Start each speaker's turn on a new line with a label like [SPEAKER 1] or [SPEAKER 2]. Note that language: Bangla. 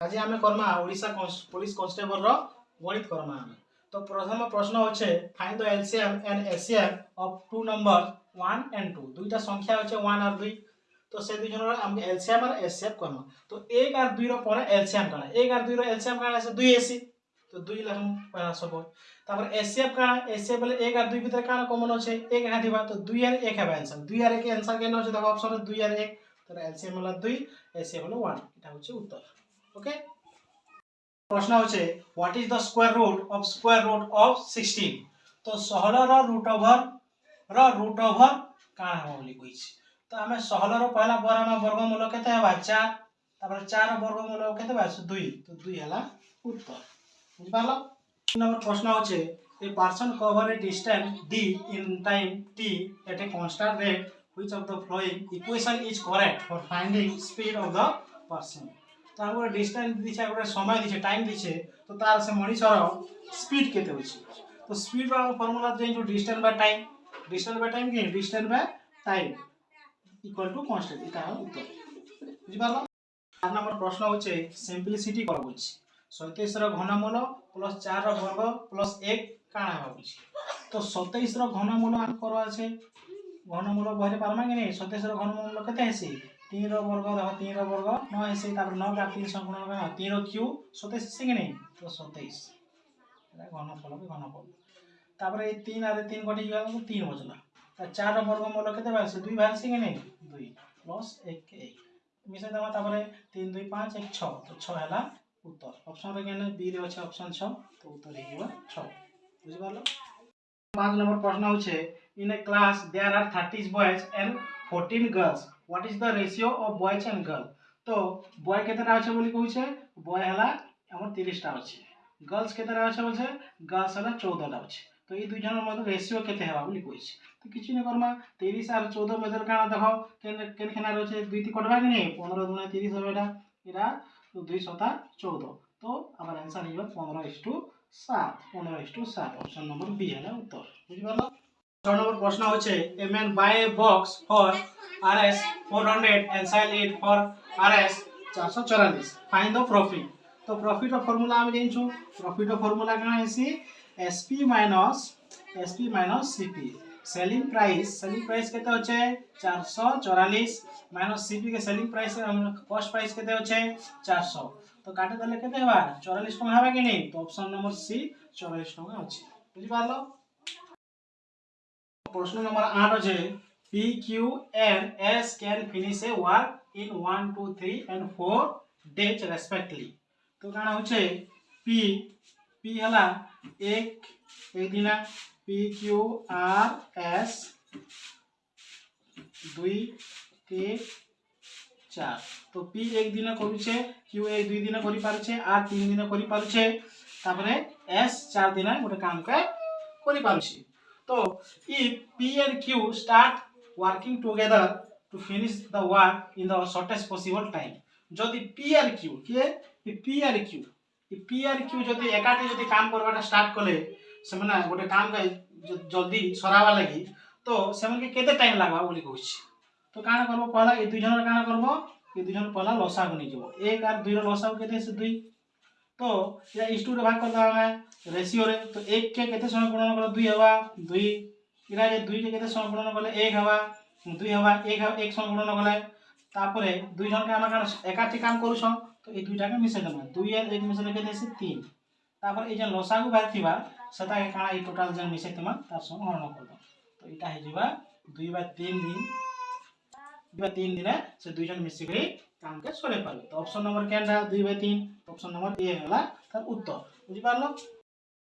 [SPEAKER 1] আজি আমি করমা ওড়িশা পুলিশ কনস্টেবল গণিত করমা আমি তো প্রথম প্রশ্ন হচ্ছে find the LCM and HCF of two number one and two দুইটা সংখ্যা হচ্ছে ওয়ান আর দুই তো সেই দুইজনের আমি এলসিএম আর এসিএম কহমা তো এক আর দুইর পরে এলসিএম কানা এক আর দুইর এলসিএম কানা আছে দুই এসি তো দুই লেখম কানা সব তারপর এসিএফ কানা এসিএফ বলে এক আর দুই ভিতরে কানা কমন আছে এক এখানে দিবা তো দুই আর এক হবে অ্যান্সার দুই আর এক অ্যান্সার কেন আছে দেখো অপশন দুই আর এক তাহলে এলসিএম হলো দুই এসিএম হলো ওয়ান এটা হচ্ছে উত্তর ওকে প্রশ্ন হচ্ছে what is the square root of square root of sixteen তো ষোলর রুট ওভর র রুট ওভর কাଣା হব বলি কইছি তো আমি ষোলর পহলা বর আমার বর্গমূল কেতে হবা চার তারপরে চার বর্গমূল কেতে হবা দুই তো দুই হলা উত্তর বুঝিপারল নম্বর প্রশ্ন হচ্ছে a person cover a distance D in time T at a constant rate which of the following equation is correct for finding speed of the person? ତାଙ୍କୁ ଗୋଟେ ଡିଷ୍ଟାନ୍ସ ଦେଇଛେ ଗୋଟେ ସମୟ ଦେଇଛେ ଟାଇମ୍ ଦେଇଛେ ତ ତାର ସେ ମଣିଷର ସ୍ପିଡ୍ କେତେ ଅଛି ତ ସ୍ପିଡ୍ର ଫର୍ମୁଲା ଜାଣିଛୁ distance by time distance by time କି distance by time equal to constant ଏଇଟା ହେଲା ଉତ୍ତର ବୁଝିପାରିଲ চার নম্বর প্রশ্ন হচ্ছে সিম্পলিসিটি করা বলছি সতেইশর ঘনমূল প্লস চার বর্গ প্লস এক কাণা ভাবুছি তো সতেইশর ঘনমূল আমার আছে ঘনমূল বহিলে পারমা কি নাই সতেইশর ঘনমূল কেতে হেসি তিনর বর্গ দেখো তিনর বর্গ, ন হেসি তারপরে ন কার তিন সংগুণ কেন তিনর কিউ। সতেইশ হেসি কি নাই? তো সতেইশ। এটা ঘনফল কি ঘনফল। তারপরে এই তিন আর তিন কটি গেল তিন বচলা তা চার বর্গমূল কেতে বাড়ছে দুই বাড়ছে কি নাই? দুই প্লস এক এক। মিশাই দেবা তারপরে তিন, দুই, পাঁচ, এক, ছ। তো ছ হেলা উত্তর। অপশন রে কেন বি রে আছে অপশন ছ। তো উত্তর হয়ে ছ। বুঝিপারল পাঁচ নম্বর প্রশ্ন হচ্ছে in a class there are thirty boys and fourteen girls what is the ratio of boys and girl তো বয় কেতেটা আছে বলি কହୁছে বয় হেলা আমার তিরিশটা আছে। গার্লস কেতেটা আছে বলছে? গার্লস হেলা চৌদটা আছে। তো এই দুই জনের মধ্যে রেসিও কেতে হেবা বলি কইছে। তো কিছু না করমা তিরিশ আর চৌদ মধ্যে কাଣା দেখ। কেন কেন খেনা রয়েছে? দুই তি কটবা কি নেই পনেরো দুনে তিরিশ হবে এটা। এটা দুই শতা চৌদ। তো আমার অ্যান্সার হইব পনেরো ইস টু সাত। পনেরো ইস টু সাত। অপশন নম্বর বি হলে উত্তর। বুঝিপারল Third number question হচ্ছে a man buy a box for rs 400 and sell it for rs 444 find the profit তো প্রফিট ফর্মুলা আমি জানিছো প্রফিট ফর্মুলা কানা হেসি sp minus sp minus cp selling price selling price केते होचे 444 माइनस सीपी के सेलिंग प्राइस कॉस्ट प्राइस केते होचे 400 तो काटे देले केते हेबा 44 टका हेबा कि नहीं तो ऑप्शन नंबर सी 44 टका अछि बुझि पारलो প্রশ্ন নম্বর আট হচ্ছে P Q and S can finish a work in one two three and four days respectively তো কারণ হচ্ছে পি পি হলা এক এক দিনা পি কিউ আর এস দুই, তিন, চার। তো পি এক দিন করুছে কিউ এক দুই দিন করে পারুছে আর তিন দিন করে পারুছে, তারপরে এস চার দিন গোটে কামকে করে পারুছে। তো if p and q start working together to finish the work in the shortest possible time যদি p আর q কে p আর q p আর q যদি একাঠে যদি কাম করবাটা স্টার্ট কলে ସେମାନେ ଗୋଟେ କାମ ପାଇଁ ଜଲ୍ଦି ସରାବା ଲାଗି ତ ସେମାନ୍କେ କେତେ ଟାଇମ୍ ଲାଗ୍ବା ବୋଲି କହୁଛି ତ କାଣା କର୍ବ ପହଲା ଏ ଦୁଇ ଜଣର କାଣା କର୍ବ ଏ ଦୁଇ ଜଣ ପହଲା ଲସାକୁ ନେଇଯିବ ଏକ ଆର୍ ଦୁଇର ଲସାକୁ କେତେ ସେ ଦୁଇ তো এটা ইস্টুরে ভাগ করতে হবে রেসিওরে তো এক কে কেতে সময় গুণন কলে দুই হবা, দুই এটা যে দুই কে কেতে সময় গুণন কলে এক হবা, দুই হবা, এক হবা, এক সময় গুণন কলে তারপরে দুই জনকে আমরা কারণ একাঠি কাম করুছ তো এই দুইটাকে মিশাই দেবা, দুই আর এক মিশাইলে কেতে আছে তিন। তারপর এই যে লসাগু বাহারিথিবা সেটাকে কাଣା এই টোটাল যেন মিশাই তোমা তার সঙ্গে হরণ করবা তো এটা হয়ে যাবা, দুই বা তিন দিন, দুই বা তিন দিনে সে দুইজন মিশিকি কামকে সরে পারবে তো অপশন নম্বর কেনটা? দুই বাই তিন। অপশন নম্বর এ হল তার উত্তর। বুঝিপারল